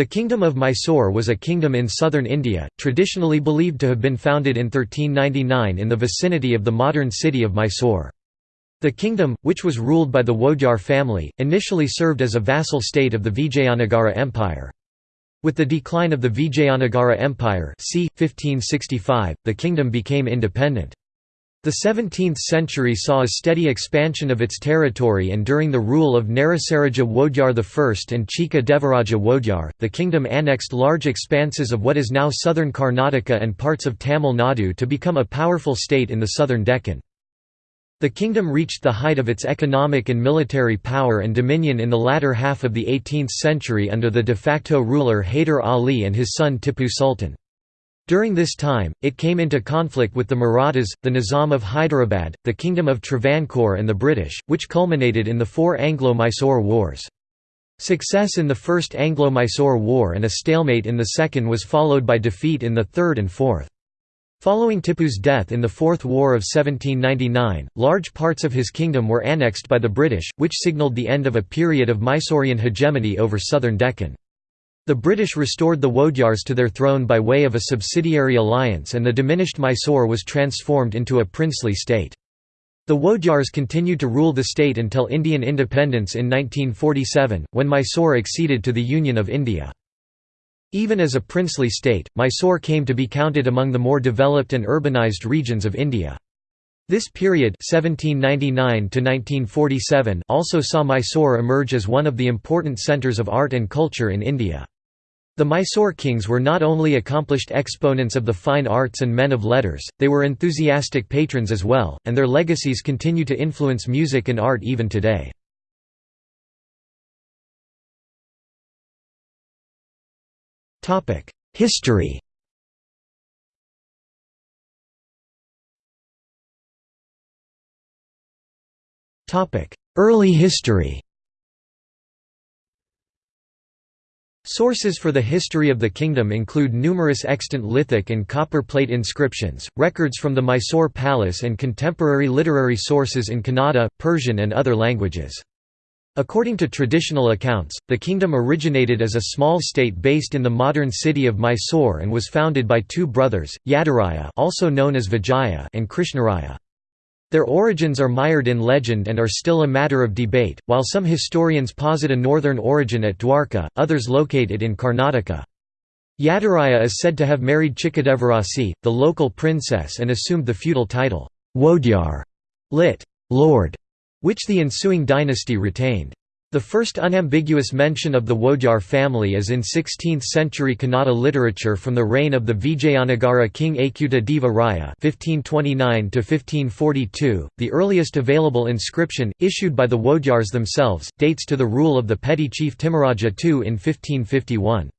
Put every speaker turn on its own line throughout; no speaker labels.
The Kingdom of Mysore was a kingdom in southern India, traditionally believed to have been founded in 1399 in the vicinity of the modern city of Mysore. The kingdom, which was ruled by the Wodyar family, initially served as a vassal state of the Vijayanagara Empire. With the decline of the Vijayanagara Empire c. 1565, the kingdom became independent. The 17th century saw a steady expansion of its territory and during the rule of Narasaraja Wodyar I and Chika Devaraja Wodyar, the kingdom annexed large expanses of what is now southern Karnataka and parts of Tamil Nadu to become a powerful state in the southern Deccan. The kingdom reached the height of its economic and military power and dominion in the latter half of the 18th century under the de facto ruler Hyder Ali and his son Tipu Sultan. During this time, it came into conflict with the Marathas, the Nizam of Hyderabad, the Kingdom of Travancore and the British, which culminated in the four Anglo-Mysore Wars. Success in the First Anglo-Mysore War and a stalemate in the Second was followed by defeat in the Third and Fourth. Following Tipu's death in the Fourth War of 1799, large parts of his kingdom were annexed by the British, which signalled the end of a period of Mysorean hegemony over southern Deccan. The British restored the Wodyars to their throne by way of a subsidiary alliance and the diminished Mysore was transformed into a princely state. The Wodyars continued to rule the state until Indian independence in 1947, when Mysore acceded to the Union of India. Even as a princely state, Mysore came to be counted among the more developed and urbanized regions of India. This period 1799 also saw Mysore emerge as one of the important centres of art and culture in India. The Mysore kings were not only accomplished exponents of the fine arts and men of letters, they were enthusiastic patrons as well, and their legacies continue to influence music and art even today. History Early history Sources for the history of the kingdom include numerous extant lithic and copper plate inscriptions, records from the Mysore Palace and contemporary literary sources in Kannada, Persian and other languages. According to traditional accounts, the kingdom originated as a small state based in the modern city of Mysore and was founded by two brothers, Yadaraya also known as Vijaya and Krishnaraya. Their origins are mired in legend and are still a matter of debate, while some historians posit a northern origin at Dwarka, others locate it in Karnataka. Yadaraya is said to have married Chikadevarasi, the local princess and assumed the feudal title, Wodyar, lit. Lord, which the ensuing dynasty retained. The first unambiguous mention of the Wodyar family is in 16th-century Kannada literature from the reign of the Vijayanagara king Achyuta Deva Raya (1529–1542). The earliest available inscription, issued by the Wodyars themselves, dates to the rule of the petty chief Timaraja II in 1551.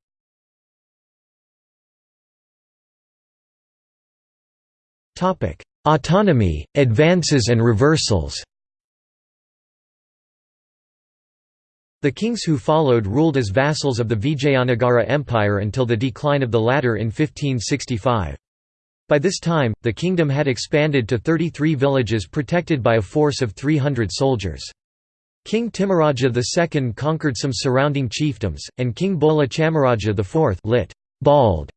Topic: Autonomy, advances and reversals. The kings who followed ruled as vassals of the Vijayanagara Empire until the decline of the latter in 1565. By this time, the kingdom had expanded to 33 villages protected by a force of 300 soldiers. King Timaraja II conquered some surrounding chiefdoms, and King Bola Chamaraja IV lit. Bald,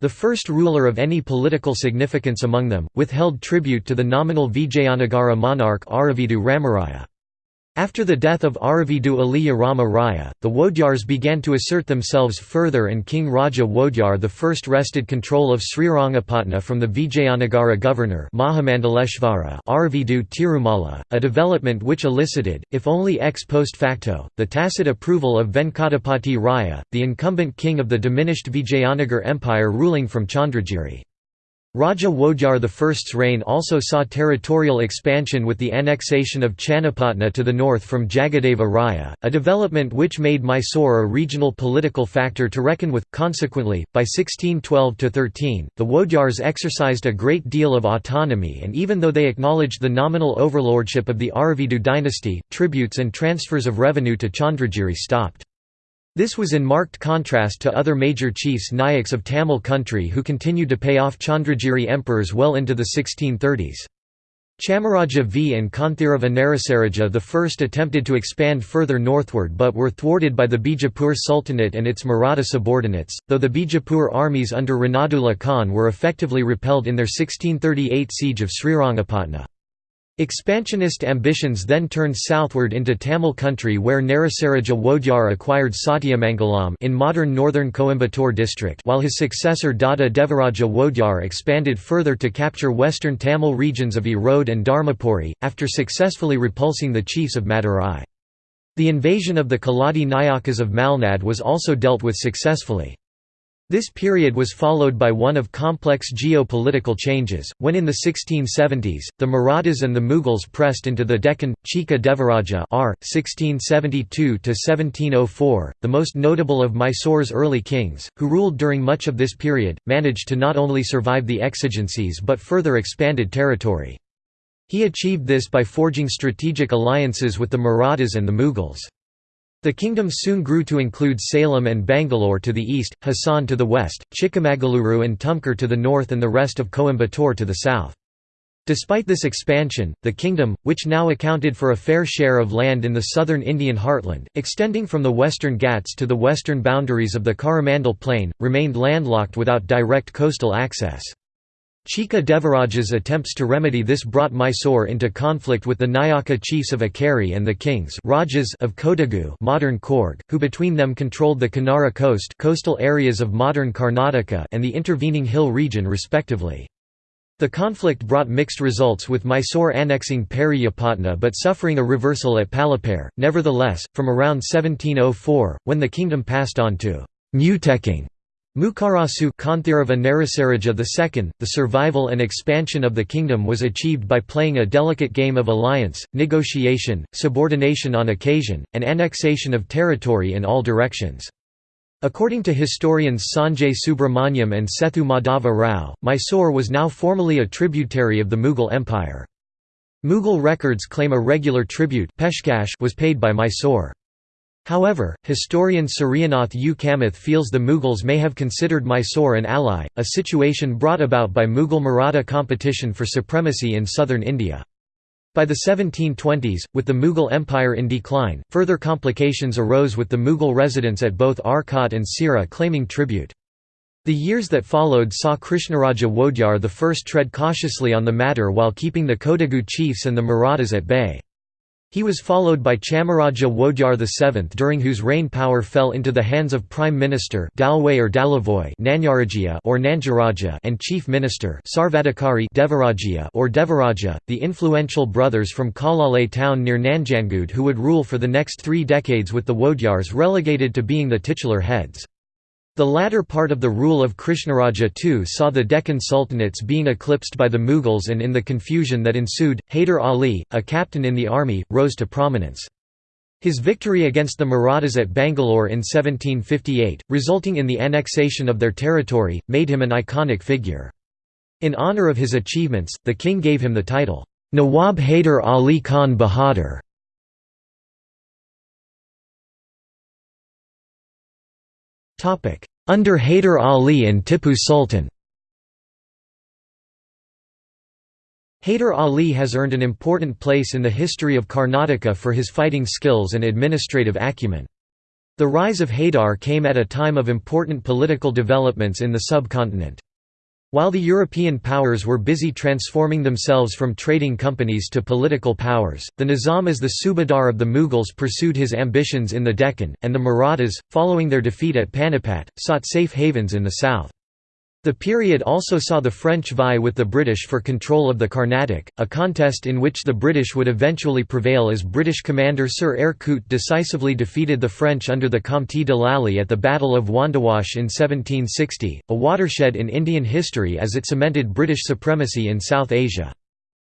the first ruler of any political significance among them, withheld tribute to the nominal Vijayanagara monarch Aravidu Ramaraya. After the death of Aravidu Aliya Rama Raya, the Wodyars began to assert themselves further and King Raja Wodyar I wrested control of Srirangapatna from the Vijayanagara governor Aravidu Tirumala, a development which elicited, if only ex post facto, the tacit approval of Venkatapati Raya, the incumbent king of the diminished Vijayanagar Empire ruling from Chandragiri. Raja Wodyar I's reign also saw territorial expansion with the annexation of Channapatna to the north from Jagadeva Raya, a development which made Mysore a regional political factor to reckon with. Consequently, by 1612–13, the Wodyars exercised a great deal of autonomy and even though they acknowledged the nominal overlordship of the Aravidu dynasty, tributes and transfers of revenue to Chandragiri stopped. This was in marked contrast to other major chiefs Nayaks of Tamil country who continued to pay off Chandragiri emperors well into the 1630s. Chamaraja V and Kanthirava Narasaraja I attempted to expand further northward but were thwarted by the Bijapur Sultanate and its Maratha subordinates, though the Bijapur armies under Ranadullah Khan were effectively repelled in their 1638 siege of Srirangapatna. Expansionist ambitions then turned southward into Tamil country where Narasaraja Wodyar acquired Satyamangalam in modern northern Coimbatore district while his successor Dodda Devaraja Wodyar expanded further to capture western Tamil regions of Erode and Dharmapuri, after successfully repulsing the chiefs of Madurai. The invasion of the Keladi Nayakas of Malnad was also dealt with successfully. This period was followed by one of complex geopolitical changes, when in the 1670s, the Marathas and the Mughals pressed into the Deccan. Chika Devaraja r. 1672–1704, the most notable of Mysore's early kings, who ruled during much of this period, managed to not only survive the exigencies but further expanded territory. He achieved this by forging strategic alliances with the Marathas and the Mughals. The kingdom soon grew to include Salem and Bangalore to the east, Hassan to the west, Chikmagaluru and Tumkur to the north and the rest of Coimbatore to the south. Despite this expansion, the kingdom, which now accounted for a fair share of land in the southern Indian heartland, extending from the western Ghats to the western boundaries of the Coromandel Plain, remained landlocked without direct coastal access. Chika Devaraja's attempts to remedy this brought Mysore into conflict with the Nayaka chiefs of Ikkeri and the kings Rajas of Kodagu modern Coorg, who between them controlled the Kanara coast coastal areas of modern Karnataka and the intervening hill region respectively. The conflict brought mixed results with Mysore annexing Periyapattna but suffering a reversal at Palapare. Nevertheless, from around 1704, when the kingdom passed on to Muteking Mukarasu Kanthirava II, the survival and expansion of the kingdom was achieved by playing a delicate game of alliance, negotiation, subordination on occasion, and annexation of territory in all directions. According to historians Sanjay Subrahmanyam and Sethu Madhava Rao, Mysore was now formally a tributary of the Mughal Empire. Mughal records claim a regular tribute was paid by Mysore. However, historian Suryanath U. Kamath feels the Mughals may have considered Mysore an ally, a situation brought about by Mughal-Maratha competition for supremacy in southern India. By the 1720s, with the Mughal Empire in decline, further complications arose with the Mughal residents at both Arcot and Sira claiming tribute. The years that followed saw Krishnaraja Wodyar I tread cautiously on the matter while keeping the Kodagu chiefs and the Marathas at bay. He was followed by Chamaraja Wodyar VII during whose reign power fell into the hands of Prime Minister or Dalavoy or Nanjaraja and Chief Minister Sarvadikari Devaraja or Devaraja, the influential brothers from Kalale town near Nanjangud who would rule for the next three decades with the Wodyars relegated to being the titular heads. The latter part of the rule of Krishnaraja II saw the Deccan sultanates being eclipsed by the Mughals and in the confusion that ensued, Haider Ali, a captain in the army, rose to prominence. His victory against the Marathas at Bangalore in 1758, resulting in the annexation of their territory, made him an iconic figure. In honour of his achievements, the king gave him the title, Nawab Haider Ali Khan Bahadur. Under Haider Ali and Tipu Sultan Haider Ali has earned an important place in the history of Karnataka for his fighting skills and administrative acumen. The rise of Haidar came at a time of important political developments in the subcontinent. While the European powers were busy transforming themselves from trading companies to political powers, the Nizam as the Subadar of the Mughals pursued his ambitions in the Deccan, and the Marathas, following their defeat at Panipat, sought safe havens in the south. The period also saw the French vie with the British for control of the Carnatic, a contest in which the British would eventually prevail as British commander Sir Eyre Coote decisively defeated the French under the Comte de Lally at the Battle of Wandiwash in 1760, a watershed in Indian history as it cemented British supremacy in South Asia.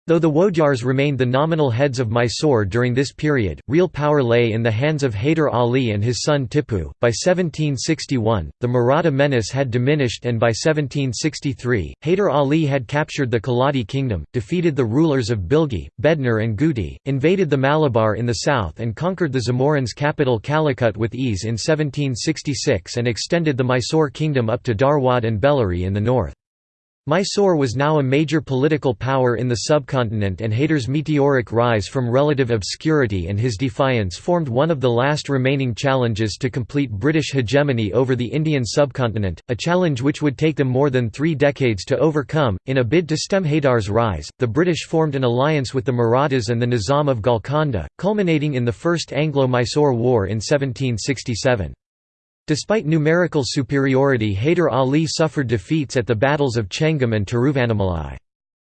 Though the Wodyars remained the nominal heads of Mysore during this period, real power lay in the hands of Haider Ali and his son Tipu. By 1761, the Maratha menace had diminished and by 1763, Haider Ali had captured the Keladi kingdom, defeated the rulers of Bilgi, Bednar and Guti, invaded the Malabar in the south and conquered the Zamorin's capital Calicut with ease in 1766 and extended the Mysore kingdom up to Dharwad and Bellary in the north. Mysore was now a major political power in the subcontinent and Hyder's meteoric rise from relative obscurity and his defiance formed one of the last remaining challenges to complete British hegemony over the Indian subcontinent, a challenge which would take them more than three decades to overcome. In a bid to stem Hydar's rise, the British formed an alliance with the Marathas and the Nizam of Golconda, culminating in the First Anglo-Mysore War in 1767. Despite numerical superiority Hyder Ali suffered defeats at the battles of Chengam and Tiruvannamalai.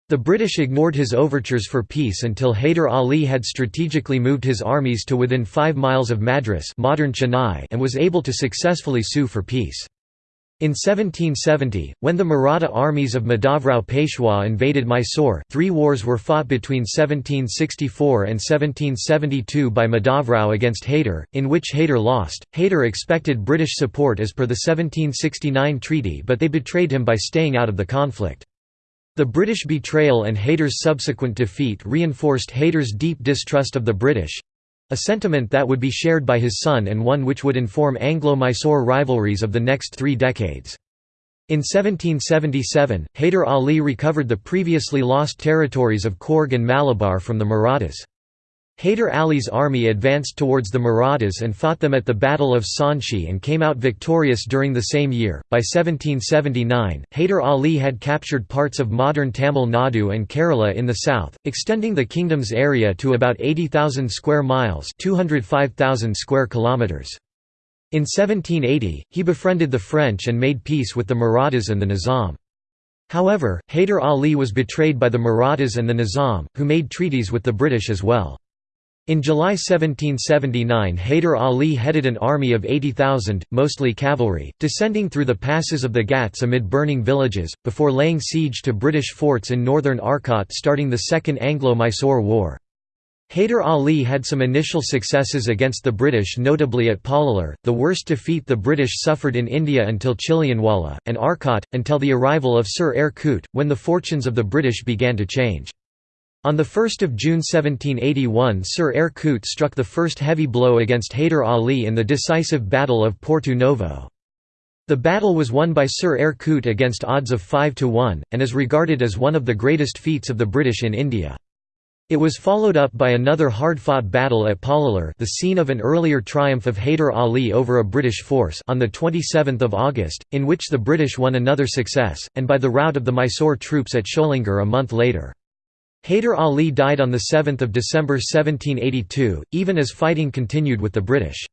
The British ignored his overtures for peace until Hyder Ali had strategically moved his armies to within five miles of Madras modern Chennai and was able to successfully sue for peace. In 1770, when the Maratha armies of Madhavrao Peshwa invaded Mysore three wars were fought between 1764 and 1772 by Madhavrao against Hyder, in which Hyder lost. Hyder expected British support as per the 1769 treaty but they betrayed him by staying out of the conflict. The British betrayal and Hyder's subsequent defeat reinforced Hyder's deep distrust of the British, a sentiment that would be shared by his son and one which would inform Anglo-Mysore rivalries of the next three decades. In 1777, Hyder Ali recovered the previously lost territories of Coorg and Malabar from the Marathas. Hyder Ali's army advanced towards the Marathas and fought them at the Battle of Sanchi and came out victorious during the same year. By 1779, Hyder Ali had captured parts of modern Tamil Nadu and Kerala in the south, extending the kingdom's area to about 80,000 square miles, 205,000 square kilometers. In 1780, he befriended the French and made peace with the Marathas and the Nizam. However, Hyder Ali was betrayed by the Marathas and the Nizam, who made treaties with the British as well. In July 1779 Hyder Ali headed an army of 80,000, mostly cavalry, descending through the passes of the Ghats amid burning villages, before laying siege to British forts in northern Arcot starting the Second Anglo-Mysore War. Hyder Ali had some initial successes against the British notably at Polalur, the worst defeat the British suffered in India until Chilianwala, and Arcot, until the arrival of Sir Eyre Coote, when the fortunes of the British began to change. On 1 June 1781 Sir Eyre Coote struck the first heavy blow against Hyder Ali in the decisive Battle of Porto Novo. The battle was won by Sir Eyre Coote against odds of 5 to 1, and is regarded as one of the greatest feats of the British in India. It was followed up by another hard-fought battle at Polalur the scene of an earlier triumph of Hyder Ali over a British force on 27 August, in which the British won another success, and by the rout of the Mysore troops at Sholingar a month later. Hyder Ali died on 7 December 1782, even as fighting continued with the British.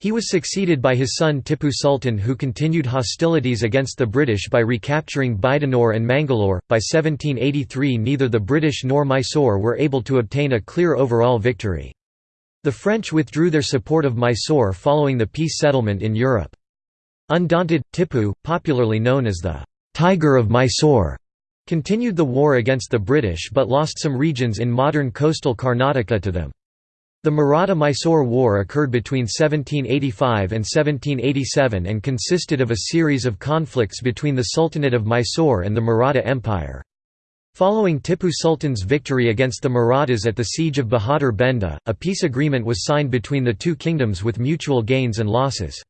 He was succeeded by his son Tipu Sultan who continued hostilities against the British by recapturing Baidanur and Mangalore. By 1783 neither the British nor Mysore were able to obtain a clear overall victory. The French withdrew their support of Mysore following the peace settlement in Europe. Undaunted, Tipu, popularly known as the «Tiger of Mysore», Continued the war against the British but lost some regions in modern coastal Karnataka to them. The Maratha–Mysore War occurred between 1785 and 1787 and consisted of a series of conflicts between the Sultanate of Mysore and the Maratha Empire. Following Tipu Sultan's victory against the Marathas at the siege of Bahadur Benda, a peace agreement was signed between the two kingdoms with mutual gains and losses.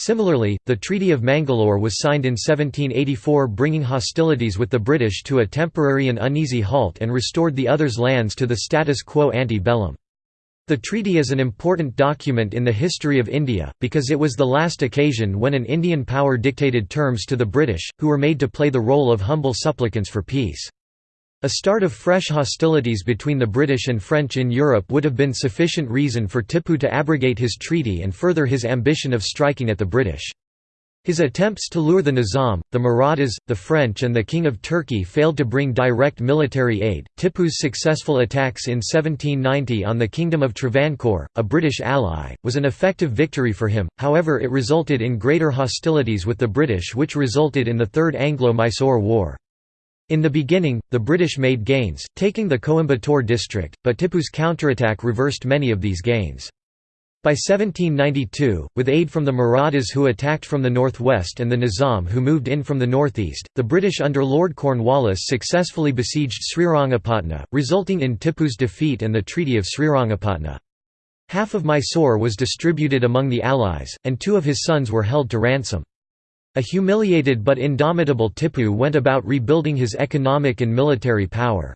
Similarly, the Treaty of Mangalore was signed in 1784 bringing hostilities with the British to a temporary and uneasy halt and restored the other's lands to the status quo ante bellum. The treaty is an important document in the history of India, because it was the last occasion when an Indian power dictated terms to the British, who were made to play the role of humble supplicants for peace. A start of fresh hostilities between the British and French in Europe would have been sufficient reason for Tipu to abrogate his treaty and further his ambition of striking at the British. His attempts to lure the Nizam, the Marathas, the French and the King of Turkey failed to bring direct military aid. Tipu's successful attacks in 1790 on the Kingdom of Travancore, a British ally, was an effective victory for him, however it resulted in greater hostilities with the British which resulted in the Third Anglo-Mysore War. In the beginning, the British made gains, taking the Coimbatore district, but Tipu's counterattack reversed many of these gains. By 1792, with aid from the Marathas who attacked from the northwest and the Nizam who moved in from the northeast, the British under Lord Cornwallis successfully besieged Srirangapatna, resulting in Tipu's defeat and the Treaty of Srirangapatna. Half of Mysore was distributed among the Allies, and two of his sons were held to ransom. A humiliated but indomitable Tipu went about rebuilding his economic and military power.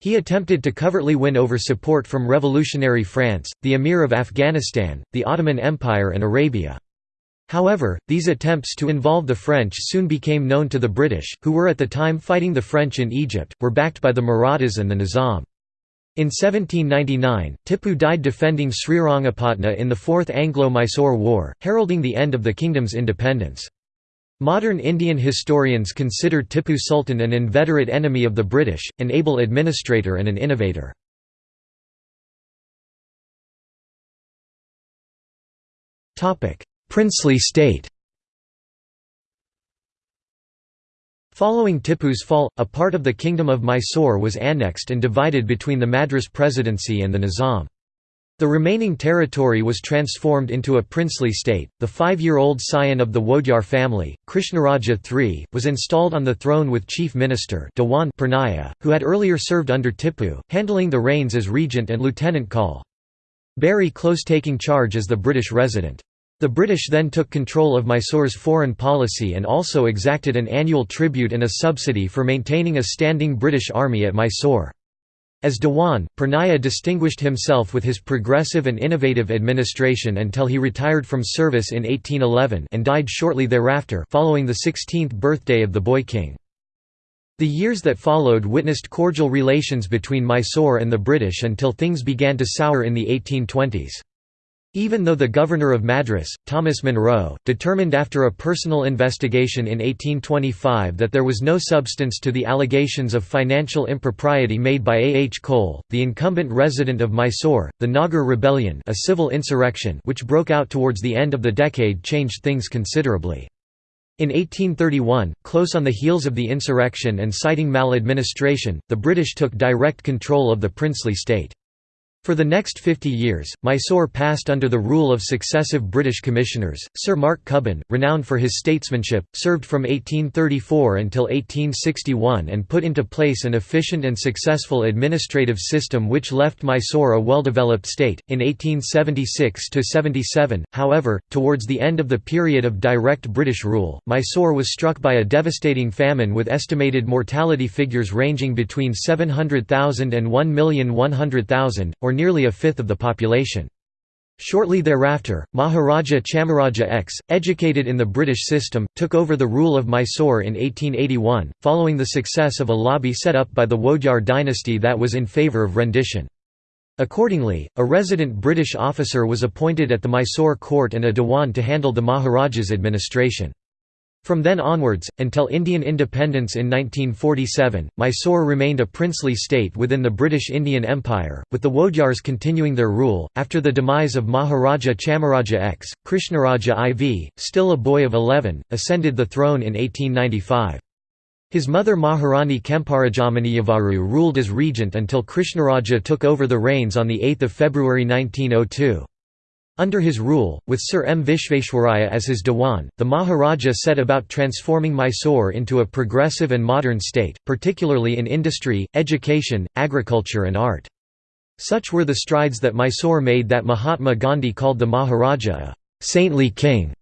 He attempted to covertly win over support from revolutionary France, the Emir of Afghanistan, the Ottoman Empire and Arabia. However, these attempts to involve the French soon became known to the British, who were at the time fighting the French in Egypt, were backed by the Marathas and the Nizam. In 1799, Tipu died defending Srirangapatna in the Fourth Anglo-Mysore War, heralding the end of the kingdom's independence. Modern Indian historians consider Tipu Sultan an inveterate enemy of the British, an able administrator and an innovator. Princely state Following Tipu's fall, a part of the Kingdom of Mysore was annexed and divided between the Madras Presidency and the Nizam. The remaining territory was transformed into a princely state. The five year old scion of the Wodyar family, Krishnaraja III, was installed on the throne with Chief Minister Dewan Purnaya, who had earlier served under Tipu, handling the reins as regent and lieutenant call. Barry Close taking charge as the British resident. The British then took control of Mysore's foreign policy and also exacted an annual tribute and a subsidy for maintaining a standing British army at Mysore. As Dewan, Purnaya distinguished himself with his progressive and innovative administration until he retired from service in 1811 and died shortly thereafter following the 16th birthday of the boy king. The years that followed witnessed cordial relations between Mysore and the British until things began to sour in the 1820s. Even though the governor of Madras, Thomas Munro, determined after a personal investigation in 1825 that there was no substance to the allegations of financial impropriety made by A. H. Cole, the incumbent resident of Mysore, the Nagar Rebellion a civil insurrection which broke out towards the end of the decade changed things considerably. In 1831, close on the heels of the insurrection and citing maladministration, the British took direct control of the princely state. For the next 50 years, Mysore passed under the rule of successive British commissioners. Sir Mark Cubbon, renowned for his statesmanship, served from 1834 until 1861 and put into place an efficient and successful administrative system which left Mysore a well-developed state. In 1876 to 77, however, towards the end of the period of direct British rule, Mysore was struck by a devastating famine with estimated mortality figures ranging between 700,000 and 1,100,000, or nearly a fifth of the population. Shortly thereafter, Maharaja Chamaraja X, educated in the British system, took over the rule of Mysore in 1881, following the success of a lobby set up by the Wodyar dynasty that was in favour of rendition. Accordingly, a resident British officer was appointed at the Mysore court and a Dewan to handle the Maharaja's administration. From then onwards, until Indian independence in 1947, Mysore remained a princely state within the British Indian Empire, with the Wodyars continuing their rule. After the demise of Maharaja Chamaraja X, Krishnaraja IV, still a boy of 11, ascended the throne in 1895. His mother Maharani Kemparajamaniavaru ruled as regent until Krishnaraja took over the reins on 8 February 1902. Under his rule, with Sir M. Visvesvaraya as his Dewan, the Maharaja set about transforming Mysore into a progressive and modern state, particularly in industry, education, agriculture and art. Such were the strides that Mysore made that Mahatma Gandhi called the Maharaja a «saintly king»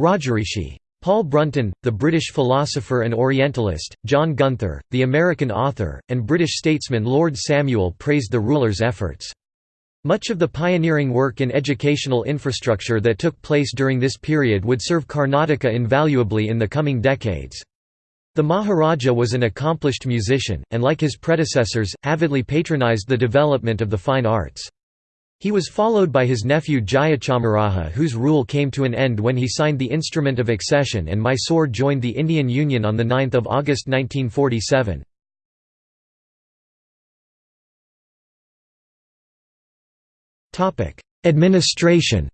Rajarishi. Paul Brunton, the British philosopher and Orientalist, John Gunther, the American author, and British statesman Lord Samuel praised the ruler's efforts. Much of the pioneering work in educational infrastructure that took place during this period would serve Karnataka invaluably in the coming decades. The Maharaja was an accomplished musician, and like his predecessors, avidly patronized the development of the fine arts. He was followed by his nephew Jayachamaraja whose rule came to an end when he signed the Instrument of Accession and Mysore joined the Indian Union on 9 August 1947. Administration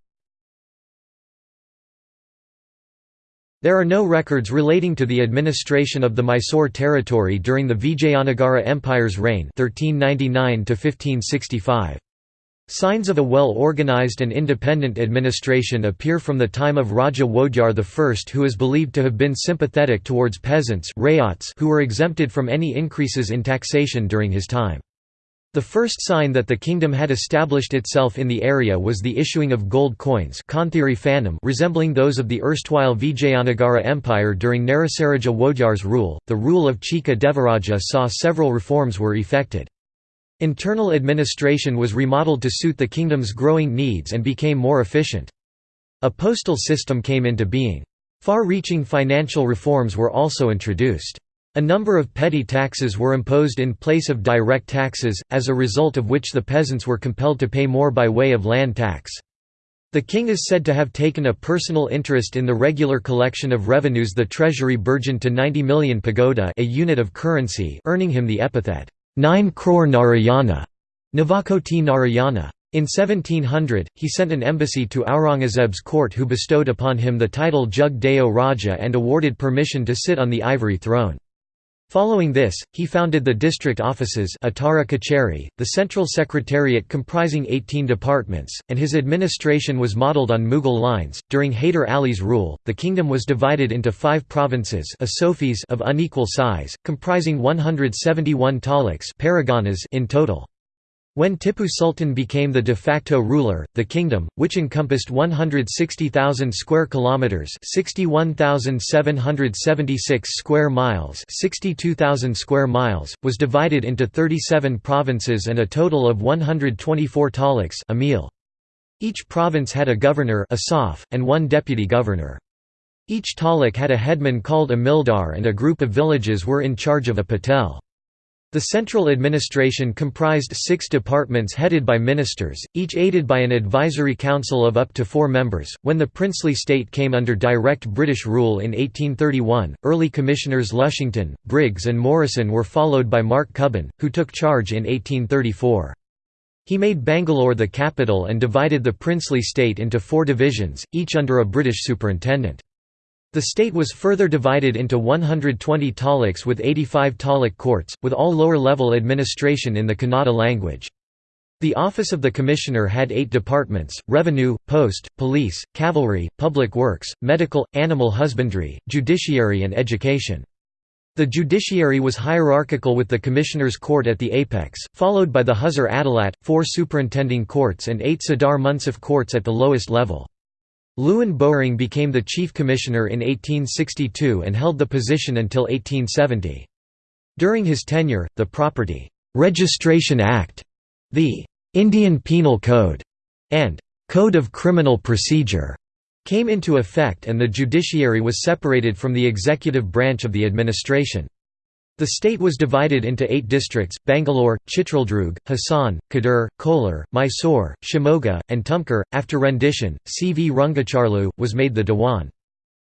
There are no records relating to the administration of the Mysore territory during the Vijayanagara Empire's reign 1399 -1565. Signs of a well-organized and independent administration appear from the time of Raja Wodyar I who is believed to have been sympathetic towards peasants who were exempted from any increases in taxation during his time. The first sign that the kingdom had established itself in the area was the issuing of gold coins resembling those of the erstwhile Vijayanagara Empire during Narasaraja Wodyar's rule. The rule of Chika Devaraja saw several reforms were effected. Internal administration was remodeled to suit the kingdom's growing needs and became more efficient. A postal system came into being. Far-reaching financial reforms were also introduced. A number of petty taxes were imposed in place of direct taxes, as a result of which the peasants were compelled to pay more by way of land tax. The king is said to have taken a personal interest in the regular collection of revenues the treasury burgeoned to 90 million pagoda a unit of currency earning him the epithet, 9 crore Narayana, Navakoti Narayana. In 1700, he sent an embassy to Aurangzeb's court who bestowed upon him the title Jug Deo Raja and awarded permission to sit on the ivory throne. Following this, he founded the district offices Atara Kacheri, the central secretariat comprising 18 departments, and his administration was modelled on Mughal lines. During Haider Ali's rule, the kingdom was divided into five provinces of unequal size, comprising 171 taluks in total. When Tipu Sultan became the de facto ruler, the kingdom, which encompassed 160,000 square kilometers, 61,776 square miles, 62,000 square miles, was divided into 37 provinces and a total of 124 taliks taluks Each province had a governor and one deputy governor. Each taluk had a headman called a mildar and a group of villages were in charge of a patel. The central administration comprised six departments headed by ministers, each aided by an advisory council of up to four members. When the princely state came under direct British rule in 1831, early commissioners Lushington, Briggs, and Morrison were followed by Mark Cubbon, who took charge in 1834. He made Bangalore the capital and divided the princely state into four divisions, each under a British superintendent. The state was further divided into 120 taluks with 85 talik courts, with all lower-level administration in the Kannada language. The office of the commissioner had eight departments, revenue, post, police, cavalry, public works, medical, animal husbandry, judiciary and education. The judiciary was hierarchical with the commissioner's court at the apex, followed by the Huzur Adalat, four superintending courts and eight Sadar Munsif courts at the lowest level. Lewin Bowring became the chief commissioner in 1862 and held the position until 1870. During his tenure, the Property Registration Act, the Indian Penal Code, and Code of Criminal Procedure came into effect and the judiciary was separated from the executive branch of the administration. The state was divided into eight districts, Bangalore, Chitraldurg, Hassan, Kadur, Kolar, Mysore, Shimoga, and Tumkur. After rendition, C. V. Rangacharlu, was made the Dewan.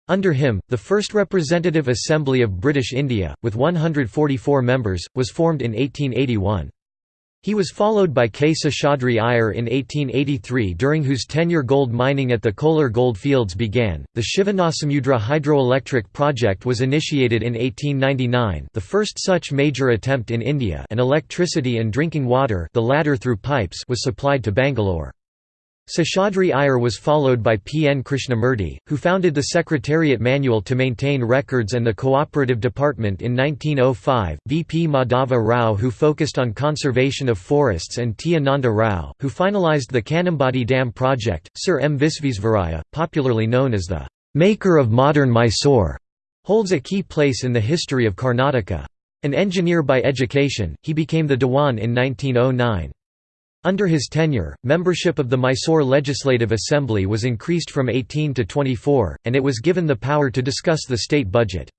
Under him, the first representative assembly of British India, with 144 members, was formed in 1881. He was followed by K. Seshadri Iyer in 1883 during whose tenure gold mining at the Kolar gold fields began. The Shivanasamudra hydroelectric project was initiated in 1899 the first such major attempt in India and electricity and drinking water the latter through pipes was supplied to Bangalore. Seshadri Iyer was followed by P. N. Krishnamurti, who founded the Secretariat Manual to maintain records and the Cooperative Department in 1905, V. P. Madhava Rao who focused on conservation of forests and T. Ananda Rao, who finalized the Kanambadi Dam project. Sir M. Visvesvaraya, popularly known as the «maker of modern Mysore», holds a key place in the history of Karnataka. An engineer by education, he became the Dewan in 1909. Under his tenure, membership of the Mysore Legislative Assembly was increased from 18 to 24, and it was given the power to discuss the state budget.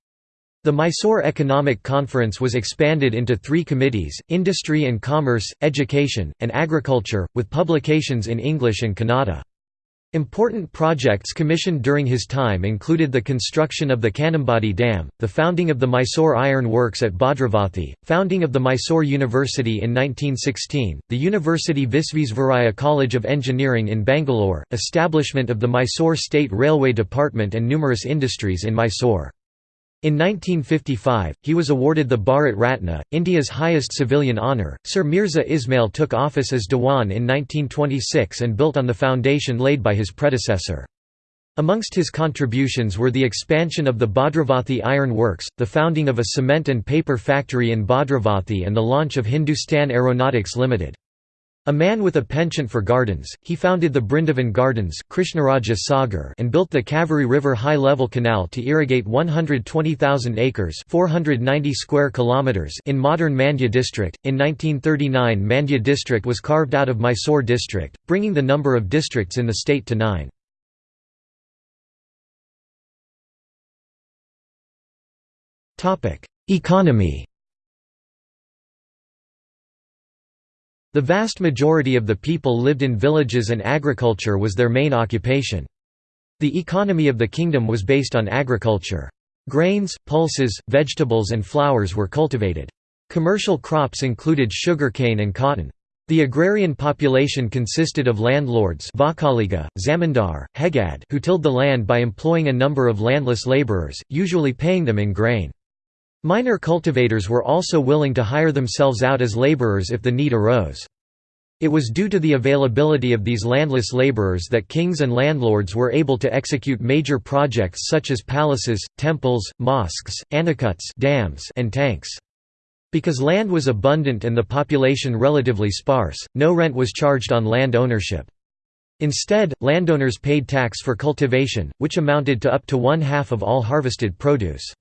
The Mysore Economic Conference was expanded into three committees, Industry and Commerce, Education, and Agriculture, with publications in English and Kannada. Important projects commissioned during his time included the construction of the Kanambadi Dam, the founding of the Mysore Iron Works at Bhadravathi, founding of the Mysore University in 1916, the University Visvesvaraya College of Engineering in Bangalore, establishment of the Mysore State Railway Department and numerous industries in Mysore. In 1955, he was awarded the Bharat Ratna, India's highest civilian honour. Sir Mirza Ismail took office as Dewan in 1926 and built on the foundation laid by his predecessor. Amongst his contributions were the expansion of the Bhadravathi Iron Works, the founding of a cement and paper factory in Bhadravathi and the launch of Hindustan Aeronautics Limited. A man with a penchant for gardens, he founded the Brindavan Gardens Krishnaraja Sagar and built the Kaveri River high-level canal to irrigate 120,000 acres 490 square kilometers in modern Mandya district. In 1939 Mandya district was carved out of Mysore district, bringing the number of districts in the state to nine. Economy The vast majority of the people lived in villages and agriculture was their main occupation. The economy of the kingdom was based on agriculture. Grains, pulses, vegetables and flowers were cultivated. Commercial crops included sugarcane and cotton. The agrarian population consisted of landlords Vakaliga, Zamindar, Hegad who tilled the land by employing a number of landless labourers, usually paying them in grain. Minor cultivators were also willing to hire themselves out as laborers if the need arose. It was due to the availability of these landless laborers that kings and landlords were able to execute major projects such as palaces, temples, mosques, anacuts dams, and tanks. Because land was abundant and the population relatively sparse, no rent was charged on land ownership. Instead, landowners paid tax for cultivation, which amounted to up to one half of all harvested produce.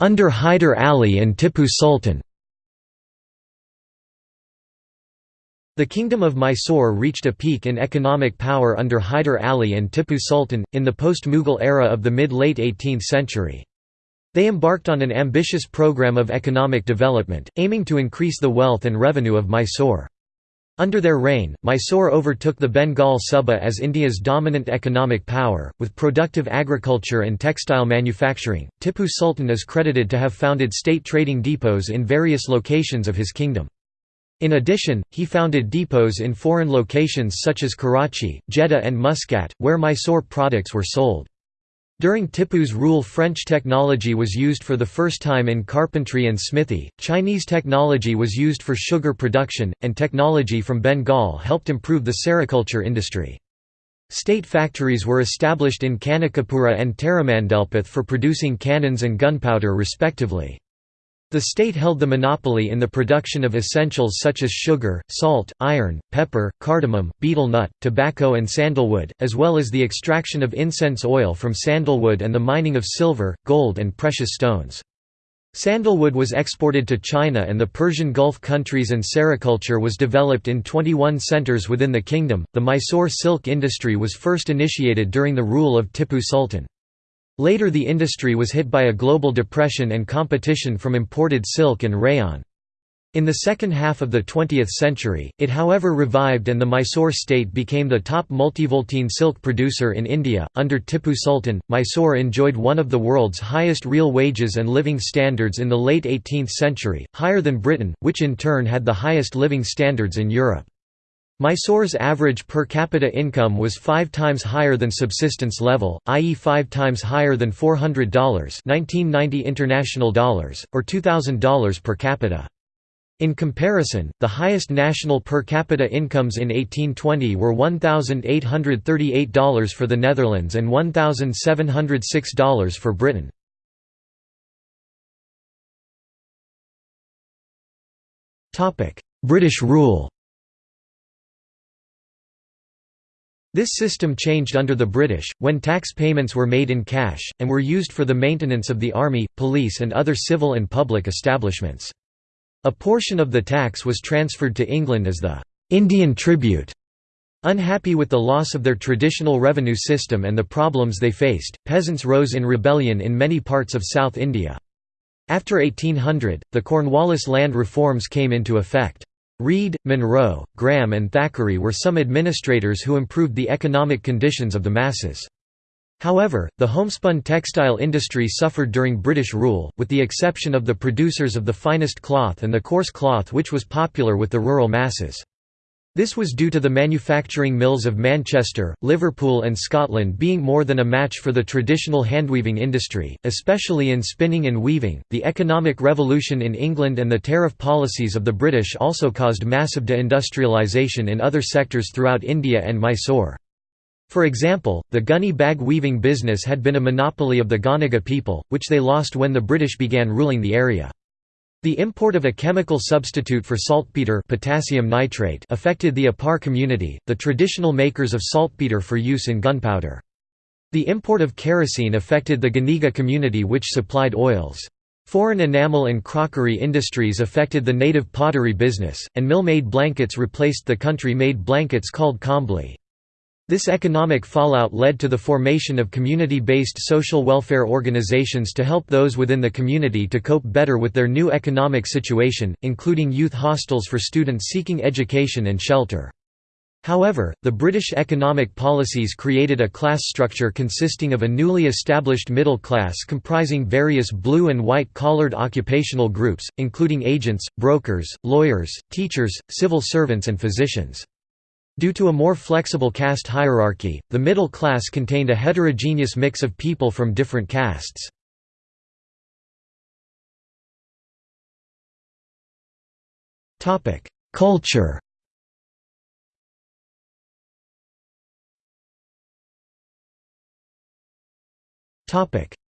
Under Hyder Ali and Tippu Sultan The Kingdom of Mysore reached a peak in economic power under Hyder Ali and Tippu Sultan, in the post-Mughal era of the mid-late 18th century. They embarked on an ambitious program of economic development, aiming to increase the wealth and revenue of Mysore. Under their reign, Mysore overtook the Bengal Suba as India's dominant economic power, with productive agriculture and textile manufacturing. Tippu Sultan is credited to have founded state trading depots in various locations of his kingdom. In addition, he founded depots in foreign locations such as Karachi, Jeddah and Muscat, where Mysore products were sold. During Tipu's rule French technology was used for the first time in carpentry and smithy, Chinese technology was used for sugar production, and technology from Bengal helped improve the sericulture industry. State factories were established in Kanakapura and Taramandelpath for producing cannons and gunpowder respectively. The state held the monopoly in the production of essentials such as sugar, salt, iron, pepper, cardamom, betel nut, tobacco and sandalwood, as well as the extraction of incense oil from sandalwood and the mining of silver, gold and precious stones. Sandalwood was exported to China and the Persian Gulf countries and sericulture was developed in 21 centers within the kingdom. The Mysore silk industry was first initiated during the rule of Tippu Sultan. Later the industry was hit by a global depression and competition from imported silk and rayon. In the second half of the 20th century, it however revived and the Mysore state became the top multivoltine silk producer in India. Under Tippu Sultan, Mysore enjoyed one of the world's highest real wages and living standards in the late 18th century, higher than Britain, which in turn had the highest living standards in Europe. Mysore's average per capita income was five times higher than subsistence level, i.e. five times higher than $400 1990 international dollars, or $2,000 per capita. In comparison, the highest national per capita incomes in 1820 were $1,838 for the Netherlands and $1,706 for Britain. British rule This system changed under the British, when tax payments were made in cash, and were used for the maintenance of the army, police and other civil and public establishments. A portion of the tax was transferred to England as the «Indian tribute». Unhappy with the loss of their traditional revenue system and the problems they faced, peasants rose in rebellion in many parts of South India. After 1800, the Cornwallis land reforms came into effect. Reed, Munro, Graham and Thackeray were some administrators who improved the economic conditions of the masses. However, the homespun textile industry suffered during British rule, with the exception of the producers of the finest cloth and the coarse cloth which was popular with the rural masses. This was due to the manufacturing mills of Manchester, Liverpool and Scotland being more than a match for the traditional handweaving industry, especially in spinning and weaving. The economic revolution in England and the tariff policies of the British also caused massive deindustrialisation in other sectors throughout India and Mysore. For example, the gunny bag weaving business had been a monopoly of the Ganaga people, which they lost when the British began ruling the area. The import of a chemical substitute for saltpeter potassium nitrate affected the Apar community, the traditional makers of saltpeter for use in gunpowder. The import of kerosene affected the Ganiga community which supplied oils. Foreign enamel and crockery industries affected the native pottery business, and mill-made blankets replaced the country-made blankets called kambli. This economic fallout led to the formation of community-based social welfare organizations to help those within the community to cope better with their new economic situation, including youth hostels for students seeking education and shelter. However, the British economic policies created a class structure consisting of a newly established middle class comprising various blue and white-collared occupational groups, including agents, brokers, lawyers, teachers, civil servants and physicians. Due to a more flexible caste hierarchy, the middle class contained a heterogeneous mix of people from different castes. Culture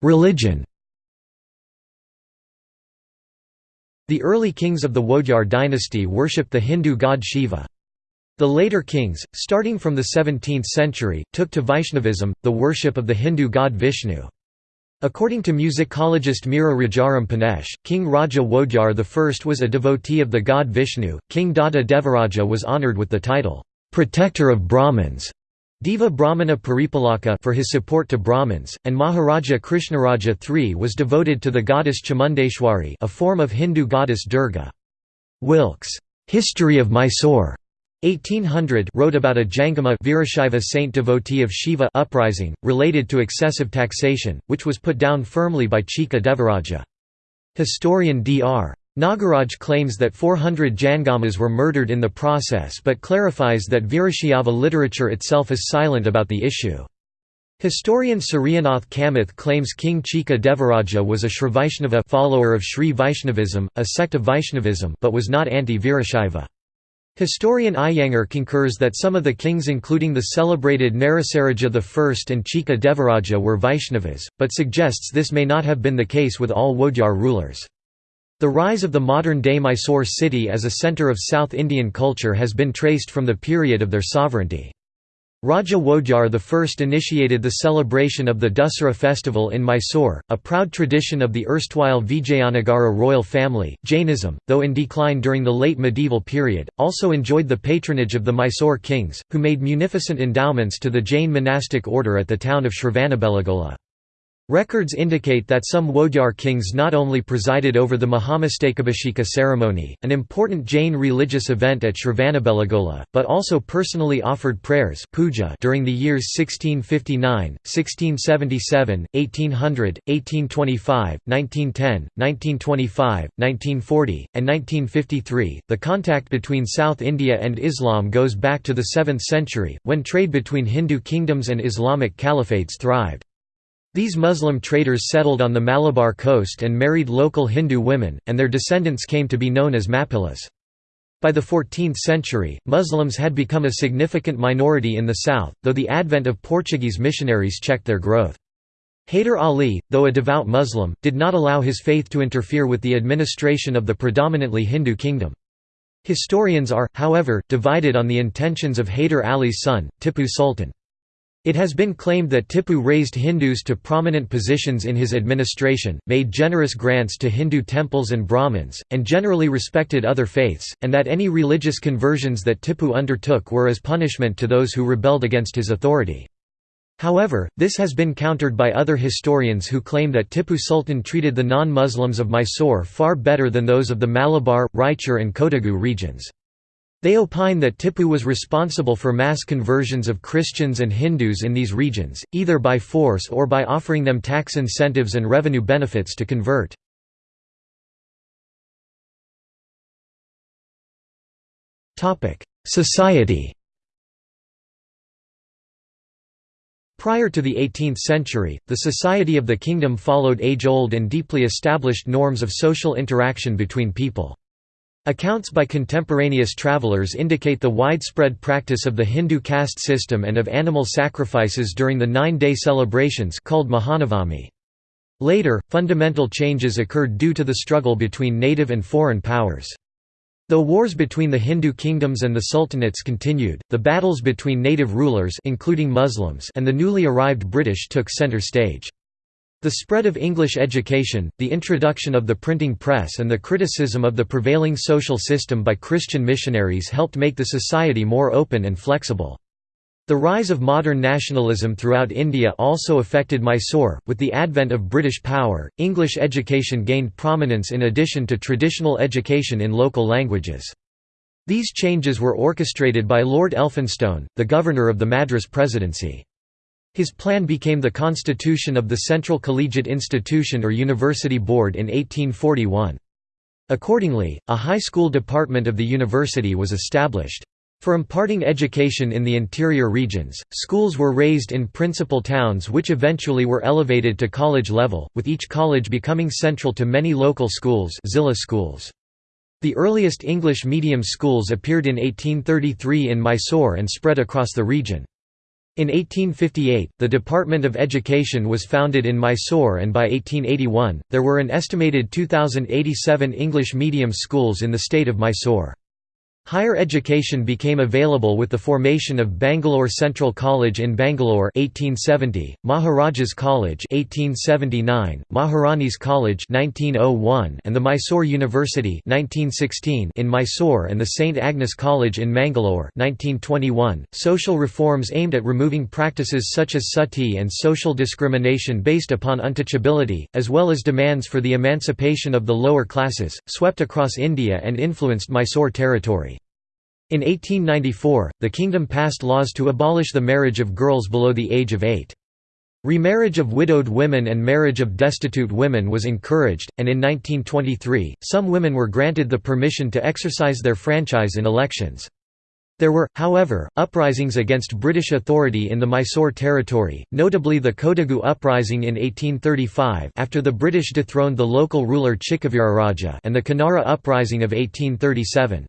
Religion The early kings of the Wodyar dynasty worshipped the Hindu god Shiva. The later kings, starting from the 17th century, took to Vaishnavism, the worship of the Hindu god Vishnu. According to musicologist Meera Rajaram Pranesh, King Raja Wodyar I was a devotee of the god Vishnu. King Dodda Devaraja was honoured with the title, Protector of Brahmins, Deva Brahmana Paripalaka for his support to Brahmins, and Maharaja Krishnaraja III was devoted to the goddess Chamundeshwari a form of Hindu goddess Durga. Wilkes' History of Mysore 1800 wrote about a Jangama Virashaiva saint devotee of Shiva uprising, related to excessive taxation, which was put down firmly by Chikka Devaraja. Historian Dr. Nagaraj claims that 400 Jangamas were murdered in the process but clarifies that Virashaiva literature itself is silent about the issue. Historian Suryanath Kamath claims King Chikka Devaraja was a Srivaishnava follower of Sri Vaishnavism, a sect of Vaishnavism but was not anti-Virashaiva. Historian Iyengar concurs that some of the kings including the celebrated Narasaraja I and Chikka Devaraja were Vaishnavas, but suggests this may not have been the case with all Wodyar rulers. The rise of the modern-day Mysore city as a centre of South Indian culture has been traced from the period of their sovereignty. Raja Wodyar I initiated the celebration of the Dussehra festival in Mysore, a proud tradition of the erstwhile Vijayanagara royal family. Jainism, though in decline during the late medieval period, also enjoyed the patronage of the Mysore kings, who made munificent endowments to the Jain monastic order at the town of Shravanabelagola. Records indicate that some Wodyar kings not only presided over the Mahamastakabhisheka ceremony, an important Jain religious event at Shravanabelagola, but also personally offered prayers puja during the years 1659, 1677, 1800, 1825, 1910, 1925, 1940, and 1953. The contact between South India and Islam goes back to the 7th century, when trade between Hindu kingdoms and Islamic caliphates thrived. These Muslim traders settled on the Malabar coast and married local Hindu women, and their descendants came to be known as Mappilas. By the 14th century, Muslims had become a significant minority in the south, though the advent of Portuguese missionaries checked their growth. Hyder Ali, though a devout Muslim, did not allow his faith to interfere with the administration of the predominantly Hindu kingdom. Historians are, however, divided on the intentions of Hyder Ali's son, Tipu Sultan. It has been claimed that Tipu raised Hindus to prominent positions in his administration, made generous grants to Hindu temples and Brahmins, and generally respected other faiths, and that any religious conversions that Tipu undertook were as punishment to those who rebelled against his authority. However, this has been countered by other historians who claim that Tipu Sultan treated the non-Muslims of Mysore far better than those of the Malabar, Raichur and Kodagu regions. They opine that Tipu was responsible for mass conversions of Christians and Hindus in these regions, either by force or by offering them tax incentives and revenue benefits to convert. Society Prior to the 18th century, the society of the kingdom followed age-old and deeply established norms of social interaction between people. Accounts by contemporaneous travelers indicate the widespread practice of the Hindu caste system and of animal sacrifices during the nine-day celebrations called Mahanavami. Later, fundamental changes occurred due to the struggle between native and foreign powers. Though wars between the Hindu kingdoms and the sultanates continued, the battles between native rulers including Muslims and the newly arrived British took centre stage. The spread of English education, the introduction of the printing press and the criticism of the prevailing social system by Christian missionaries helped make the society more open and flexible. The rise of modern nationalism throughout India also affected Mysore. With the advent of British power, English education gained prominence in addition to traditional education in local languages. These changes were orchestrated by Lord Elphinstone, the governor of the Madras Presidency. His plan became the constitution of the Central Collegiate Institution or University Board in 1841. Accordingly, a high school department of the university was established. For imparting education in the interior regions, schools were raised in principal towns which eventually were elevated to college level, with each college becoming central to many local schools, Zilla schools. The earliest English medium schools appeared in 1833 in Mysore and spread across the region. In 1858, the Department of Education was founded in Mysore and by 1881, there were an estimated 2,087 English medium schools in the state of Mysore. Higher education became available with the formation of Bangalore Central College in Bangalore 1870, Maharajas College 1879, Maharani's College 1901, and the Mysore University 1916 in Mysore and the St Agnes College in Mangalore 1921. Social reforms aimed at removing practices such as sati and social discrimination based upon untouchability, as well as demands for the emancipation of the lower classes, swept across India and influenced Mysore territory. In 1894, the kingdom passed laws to abolish the marriage of girls below the age of eight. Remarriage of widowed women and marriage of destitute women was encouraged, and in 1923, some women were granted the permission to exercise their franchise in elections. There were, however, uprisings against British authority in the Mysore territory, notably the Kodagu uprising in 1835 after the British dethroned the local ruler Chikkaveeraraja and the Kanara uprising of 1837.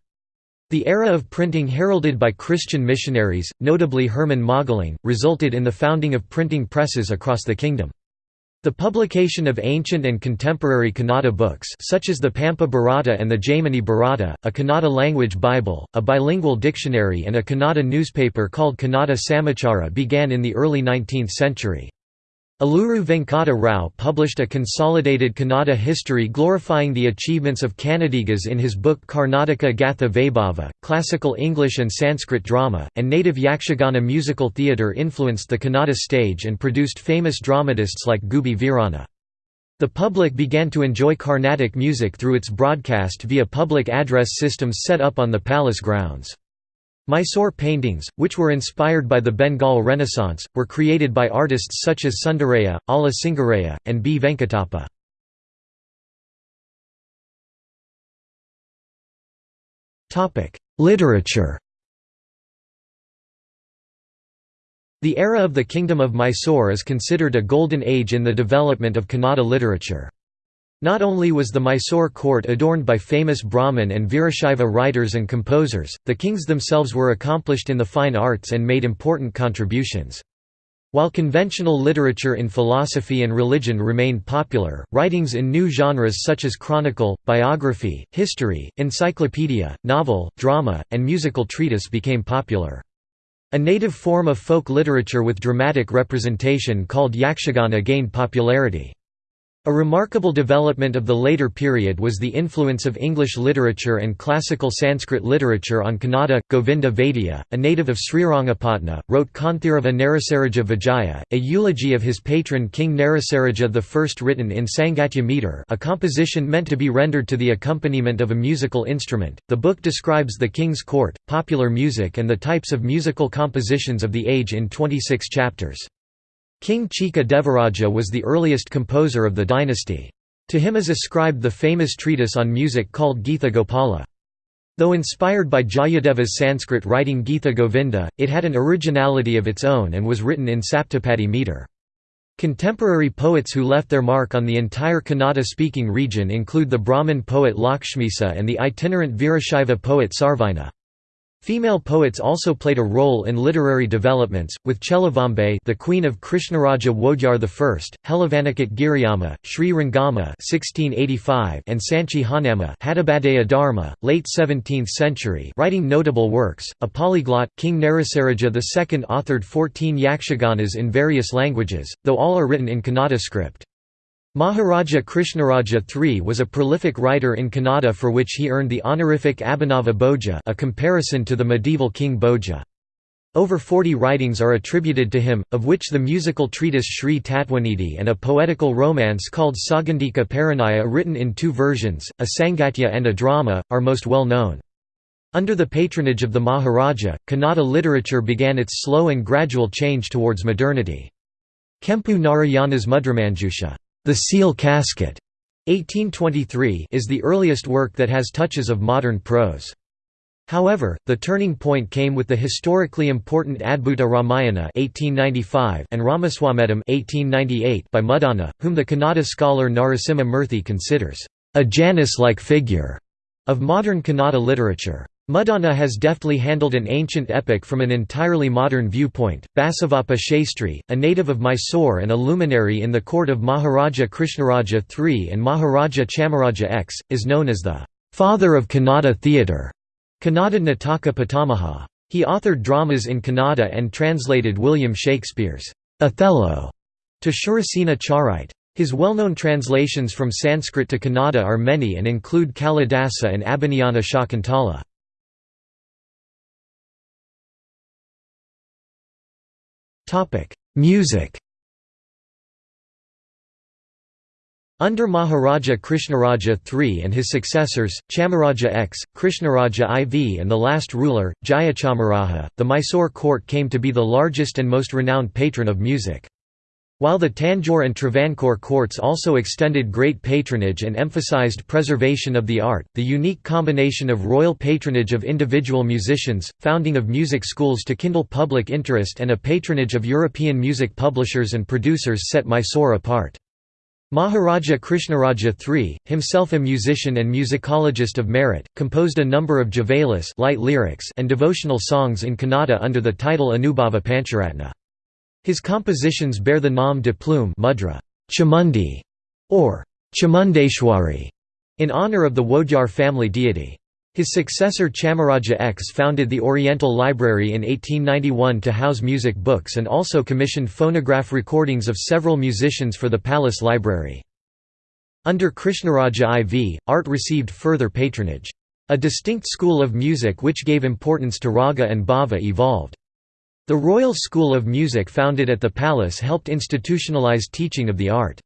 The era of printing heralded by Christian missionaries, notably Hermann Mögling, resulted in the founding of printing presses across the kingdom. The publication of ancient and contemporary Kannada books such as the Pampa Bharata and the Jaimini Bharata, a Kannada language Bible, a bilingual dictionary and a Kannada newspaper called Kannada Samachara began in the early 19th century. Aluru Venkata Rao published a consolidated Kannada history glorifying the achievements of Kannadigas in his book Karnataka Gatha Vaibhava. Classical English and Sanskrit drama, and native Yakshagana musical theatre influenced the Kannada stage and produced famous dramatists like Gubbi Veeranna. The public began to enjoy Carnatic music through its broadcast via public address systems set up on the palace grounds. Mysore paintings, which were inspired by the Bengal Renaissance, were created by artists such as Sundaraya, Ala Singaraya, and B. Venkatappa. Literature The era of the Kingdom of Mysore is considered a golden age in the development of Kannada literature. Not only was the Mysore court adorned by famous Brahmin and Virashaiva writers and composers, the kings themselves were accomplished in the fine arts and made important contributions. While conventional literature in philosophy and religion remained popular, writings in new genres such as chronicle, biography, history, encyclopedia, novel, drama, and musical treatise became popular. A native form of folk literature with dramatic representation called yakshagana gained popularity. A remarkable development of the later period was the influence of English literature and classical Sanskrit literature on Kannada. Govinda Vaidya, a native of Srirangapatna, wrote Kanthirava Narasaraja Vijaya, a eulogy of his patron King Narasaraja I written in Sangatya meter a composition meant to be rendered to the accompaniment of a musical instrument. The book describes the king's court, popular music and the types of musical compositions of the age in 26 chapters. King Chikka Devaraja was the earliest composer of the dynasty. To him is ascribed the famous treatise on music called Githa Gopala. Though inspired by Jayadeva's Sanskrit writing Gita Govinda, it had an originality of its own and was written in Saptapadi meter. Contemporary poets who left their mark on the entire Kannada-speaking region include the Brahmin poet Lakshmisa and the itinerant Virashaiva poet Sarvajna. Female poets also played a role in literary developments, with Cheluvambe the queen of Krishnaraja Wodyar I, Helavanakatte Giriyamma, Sri Rangama 1685 and Sanchi Honnamma Hadibadeya Dharma, late 17th century writing notable works. A polyglot, King Narasaraja II authored 14 yakshaganas in various languages, though all are written in Kannada script. Maharaja Krishnaraja III was a prolific writer in Kannada for which he earned the honorific Abhinava Bhoja a comparison to the medieval King Bhoja. Over 40 writings are attributed to him, of which the musical treatise Sri Tatwanidhi and a poetical romance called Saugandika Parinaya written in two versions, a Sangatya and a drama, are most well known. Under the patronage of the Maharaja, Kannada literature began its slow and gradual change towards modernity. Kempu Narayana's Mudramanjusha the Seal Casket 1823 is the earliest work that has touches of modern prose. However, the turning point came with the historically important Adbhuta Ramayana 1895 and Ramashwamedham 1898 by Muddana, whom the Kannada scholar Narasimha Murthy considers a Janus-like figure of modern Kannada literature. Muddana has deftly handled an ancient epic from an entirely modern viewpoint. Basavappa Shastri, a native of Mysore and a luminary in the court of Maharaja Krishnaraja III and Maharaja Chamaraja X, is known as the father of Kannada theatre. Kannada Nataka Pitamaha. He authored dramas in Kannada and translated William Shakespeare's Othello to Shurasena Charite. His well-known translations from Sanskrit to Kannada are many and include Kalidasa and Abhijnana Shakuntala. Music Under Maharaja Krishnaraja III and his successors, Chamaraja X, Krishnaraja IV and the last ruler, Jayachamaraja, the Mysore court came to be the largest and most renowned patron of music. While the Tanjore and Travancore courts also extended great patronage and emphasized preservation of the art, the unique combination of royal patronage of individual musicians, founding of music schools to kindle public interest and a patronage of European music publishers and producers set Mysore apart. Maharaja Krishnaraja III, himself a musician and musicologist of merit, composed a number of javalis light lyrics and devotional songs in Kannada under the title Anubhava Pancharatna. His compositions bear the nom de plume mudra, Chamundi, or Chamundeshwari, in honor of the Wodyar family deity. His successor Chamaraja X founded the Oriental Library in 1891 to house music books and also commissioned phonograph recordings of several musicians for the palace library. Under Krishnaraja IV, art received further patronage. A distinct school of music which gave importance to raga and bhava evolved. The Royal School of Music founded at the palace helped institutionalize teaching of the art.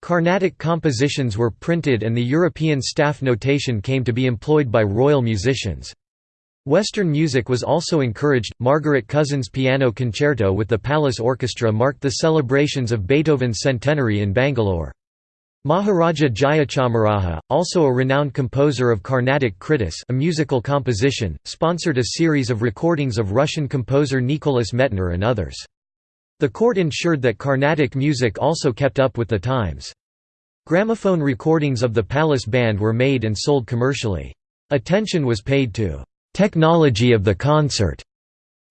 Carnatic compositions were printed and the European staff notation came to be employed by royal musicians. Western music was also encouraged. Margaret Cousins' piano concerto with the Palace Orchestra marked the celebrations of Beethoven's centenary in Bangalore. Maharaja Jayachamaraja, also a renowned composer of Carnatic Kritis a musical composition, sponsored a series of recordings of Russian composer Nicholas Medtner and others. The court ensured that Carnatic music also kept up with the times. Gramophone recordings of the palace band were made and sold commercially. Attention was paid to «technology of the concert»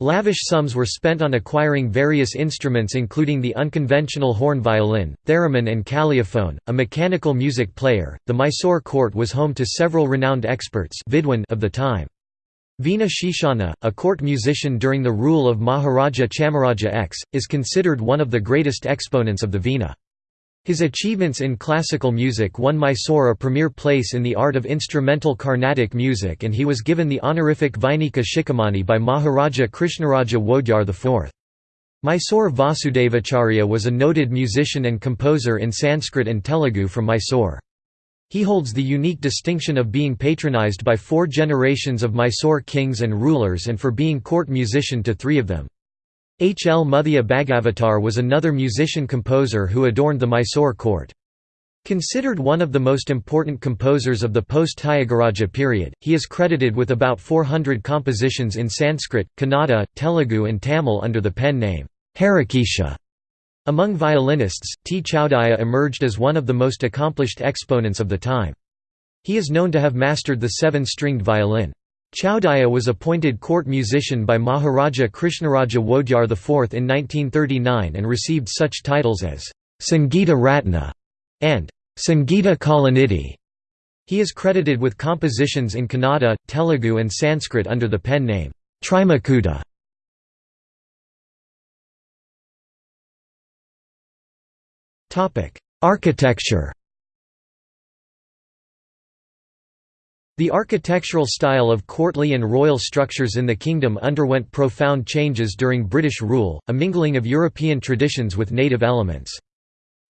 Lavish sums were spent on acquiring various instruments including the unconventional horn violin, theremin and calliaphone, a mechanical music player. The Mysore court was home to several renowned experts of the time. Veena Sheshanna, a court musician during the rule of Maharaja Chamaraja X, is considered one of the greatest exponents of the Veena. His achievements in classical music won Mysore a premier place in the art of instrumental Carnatic music and he was given the honorific Vainika Shikhamani by Maharaja Krishnaraja Wodyar IV. Mysore Vasudevacharya was a noted musician and composer in Sanskrit and Telugu from Mysore. He holds the unique distinction of being patronized by four generations of Mysore kings and rulers and for being court musician to three of them. H. L. Muthia Bhagavatar was another musician-composer who adorned the Mysore court. Considered one of the most important composers of the post-Tyagaraja period, he is credited with about 400 compositions in Sanskrit, Kannada, Telugu and Tamil under the pen name, Harikesha. Among violinists, T. Chowdiah emerged as one of the most accomplished exponents of the time. He is known to have mastered the seven-stringed violin. Chowdiah was appointed court musician by Maharaja Krishnaraja Wodeyar IV in 1939 and received such titles as Sangeeta Ratna and Sangeeta Kalanidhi. He is credited with compositions in Kannada, Telugu and Sanskrit under the pen name Trimakuta. Architecture The architectural style of courtly and royal structures in the kingdom underwent profound changes during British rule, a mingling of European traditions with native elements.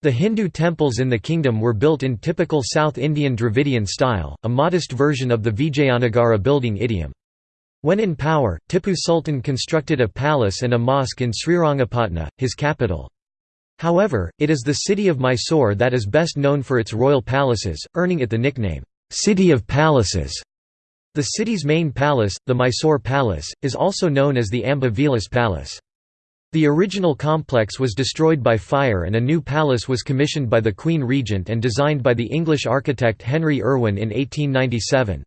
The Hindu temples in the kingdom were built in typical South Indian Dravidian style, a modest version of the Vijayanagara building idiom. When in power, Tipu Sultan constructed a palace and a mosque in Srirangapatna, his capital. However, it is the city of Mysore that is best known for its royal palaces, earning it the nickname, "'City of Palaces'". The city's main palace, the Mysore Palace, is also known as the Amba Vilas Palace. The original complex was destroyed by fire and a new palace was commissioned by the Queen Regent and designed by the English architect Henry Irwin in 1897.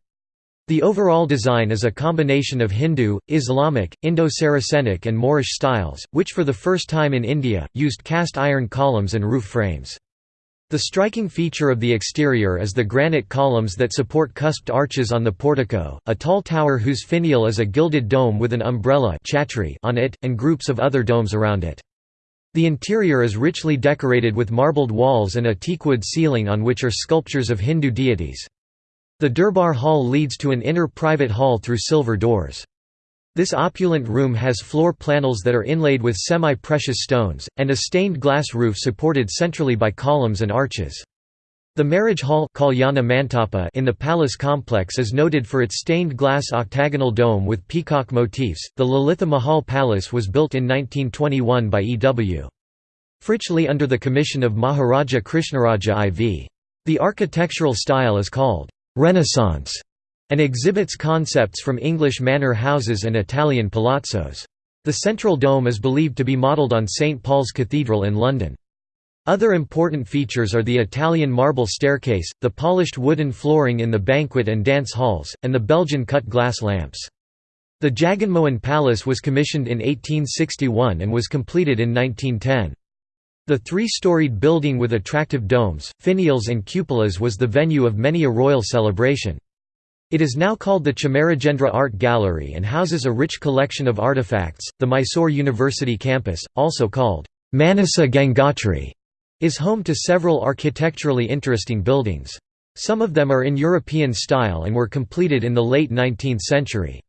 The overall design is a combination of Hindu, Islamic, Indo-Saracenic and Moorish styles, which for the first time in India, used cast iron columns and roof frames. The striking feature of the exterior is the granite columns that support cusped arches on the portico, a tall tower whose finial is a gilded dome with an umbrella on it, and groups of other domes around it. The interior is richly decorated with marbled walls and a teakwood ceiling on which are sculptures of Hindu deities. The Durbar Hall leads to an inner private hall through silver doors. This opulent room has floor panels that are inlaid with semi-precious stones, and a stained glass roof supported centrally by columns and arches. The marriage hall in the palace complex is noted for its stained glass octagonal dome with peacock motifs. The Lalitha Mahal Palace was built in 1921 by E.W. Fritchley under the commission of Maharaja Krishnaraja IV. The architectural style is called Renaissance and exhibits concepts from English manor houses and Italian palazzos. The central dome is believed to be modelled on St Paul's Cathedral in London. Other important features are the Italian marble staircase, the polished wooden flooring in the banquet and dance halls, and the Belgian cut glass lamps. The Jaganmohan Palace was commissioned in 1861 and was completed in 1910. The three-storied building with attractive domes, finials and cupolas was the venue of many a royal celebration. It is now called the Chamarajendra Art Gallery and houses a rich collection of artifacts. The Mysore University campus, also called Manasa Gangotri, is home to several architecturally interesting buildings. Some of them are in European style and were completed in the late 19th century.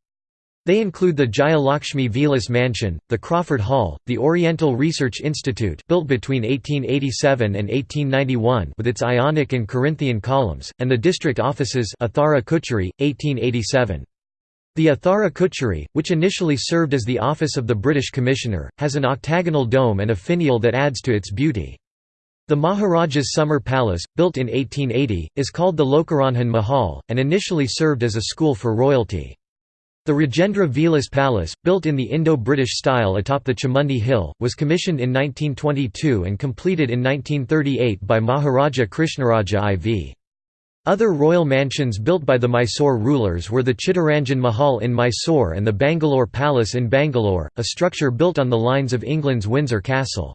They include the Jayalakshmi Vilas Mansion, the Crawford Hall, the Oriental Research Institute built between 1887 and 1891 with its Ionic and Corinthian columns, and the district offices Athara Kucheri, 1887. The Athara Kucheri, which initially served as the office of the British Commissioner, has an octagonal dome and a finial that adds to its beauty. The Maharaja's summer palace, built in 1880, is called the Lokaranjan Mahal, and initially served as a school for royalty. The Rajendra Vilas Palace, built in the Indo-British style atop the Chamundi Hill, was commissioned in 1922 and completed in 1938 by Maharaja Krishnaraja IV. Other royal mansions built by the Mysore rulers were the Chittaranjan Mahal in Mysore and the Bangalore Palace in Bangalore, a structure built on the lines of England's Windsor Castle.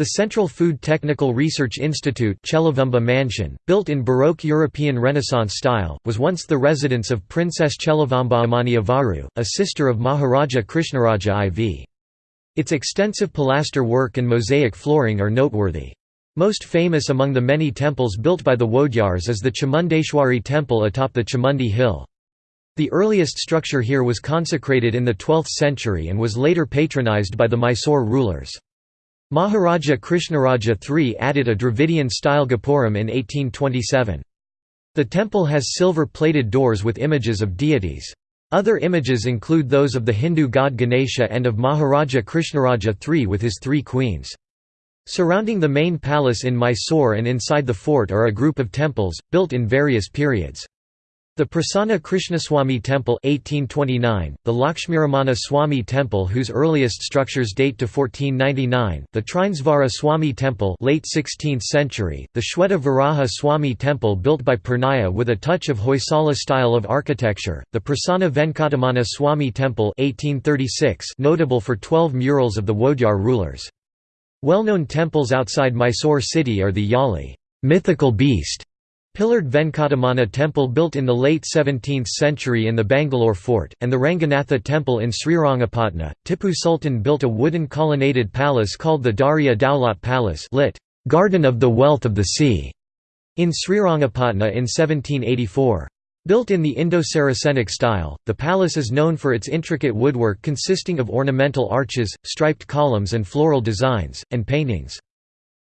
The Central Food Technical Research Institute Cheluvamba Mansion, built in Baroque European Renaissance style, was once the residence of Princess Cheluvamba Amaniavaru, a sister of Maharaja Krishnaraja IV. Its extensive pilaster work and mosaic flooring are noteworthy. Most famous among the many temples built by the Wodyars is the Chamundeshwari temple atop the Chamundi Hill. The earliest structure here was consecrated in the 12th century and was later patronized by the Mysore rulers. Maharaja Krishnaraja III added a Dravidian-style Gopuram in 1827. The temple has silver-plated doors with images of deities. Other images include those of the Hindu god Ganesha and of Maharaja Krishnaraja III with his three queens. Surrounding the main palace in Mysore and inside the fort are a group of temples, built in various periods. The Prasanna Krishnaswamy Temple 1829, the Lakshmiramana Swami Temple whose earliest structures date to 1499, the Trinesvara Swami Temple late 16th century, the Shweta Varaha Swamy Temple built by Purnaya with a touch of Hoysala style of architecture, the Prasanna Venkataramana Swami Temple 1836 notable for 12 murals of the Wodyar rulers. Well-known temples outside Mysore city are the Yali mythical beast", pillared Venkataramana temple built in the late 17th century in the Bangalore fort, and the Ranganatha temple in Srirangapatna. Tipu Sultan built a wooden colonnaded palace called the Darya Daulat Palace lit. Garden of the Wealth of the Sea, in Srirangapatna in 1784. Built in the Indo-Saracenic style, the palace is known for its intricate woodwork consisting of ornamental arches, striped columns and floral designs, and paintings.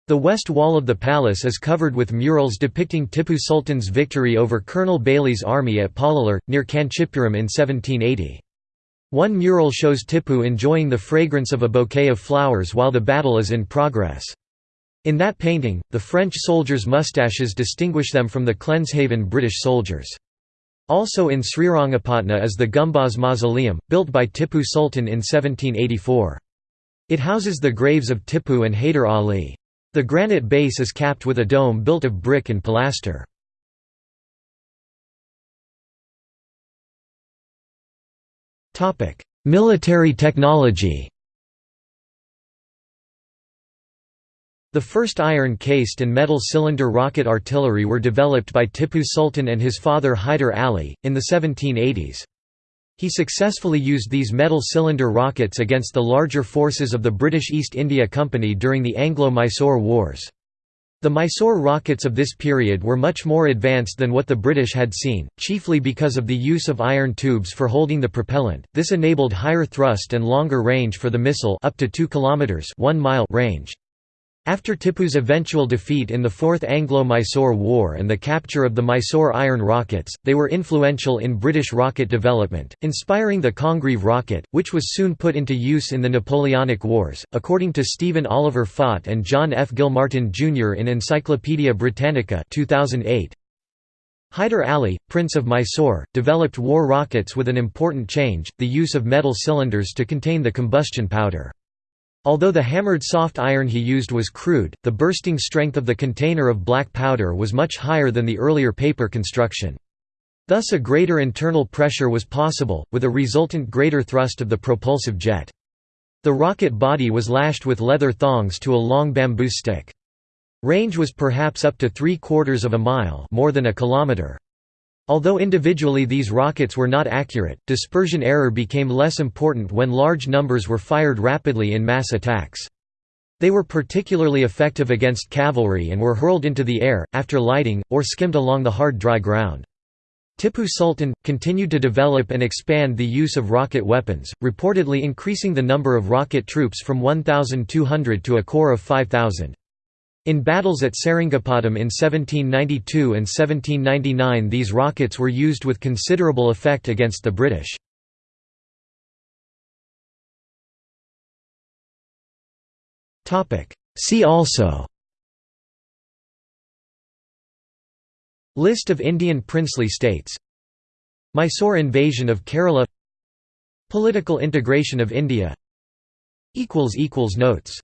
The west wall of the palace is covered with murals depicting Tipu Sultan's victory over Colonel Baillie's army at Pollilur, near Kanchipuram in 1780. One mural shows Tipu enjoying the fragrance of a bouquet of flowers while the battle is in progress. In that painting, the French soldiers' moustaches distinguish them from the Cleanshaven British soldiers. Also in Srirangapatna is the Gumbaz Mausoleum, built by Tipu Sultan in 1784. It houses the graves of Tipu and Hyder Ali. The granite base is capped with a dome built of brick and pilaster. Military technology The first iron-cased and metal cylinder rocket artillery were developed by Tipu Sultan and his father Hyder Ali, in the 1780s. He successfully used these metal cylinder rockets against the larger forces of the British East India Company during the Anglo-Mysore Wars. The Mysore rockets of this period were much more advanced than what the British had seen, chiefly because of the use of iron tubes for holding the propellant. This enabled higher thrust and longer range for the missile up to 2 kilometers 1 mile range. After Tipu's eventual defeat in the Fourth Anglo-Mysore War and the capture of the Mysore iron rockets, they were influential in British rocket development, inspiring the Congreve rocket, which was soon put into use in the Napoleonic Wars, according to Stephen Oliver Fought and John F. Guilmartin Jr. in Encyclopaedia Britannica 2008. Hyder Ali, Prince of Mysore, developed war rockets with an important change, the use of metal cylinders to contain the combustion powder. Although the hammered soft iron he used was crude, the bursting strength of the container of black powder was much higher than the earlier paper construction. Thus a greater internal pressure was possible, with a resultant greater thrust of the propulsive jet. The rocket body was lashed with leather thongs to a long bamboo stick. Range was perhaps up to three quarters of a mile more than a kilometer. Although individually these rockets were not accurate, dispersion error became less important when large numbers were fired rapidly in mass attacks. They were particularly effective against cavalry and were hurled into the air, after lighting, or skimmed along the hard dry ground. Tipu Sultan, continued to develop and expand the use of rocket weapons, reportedly increasing the number of rocket troops from 1,200 to a corps of 5,000. In battles at Seringapatam in 1792 and 1799 these rockets were used with considerable effect against the British. See also List of Indian princely states Mysore invasion of Kerala Political integration of India Notes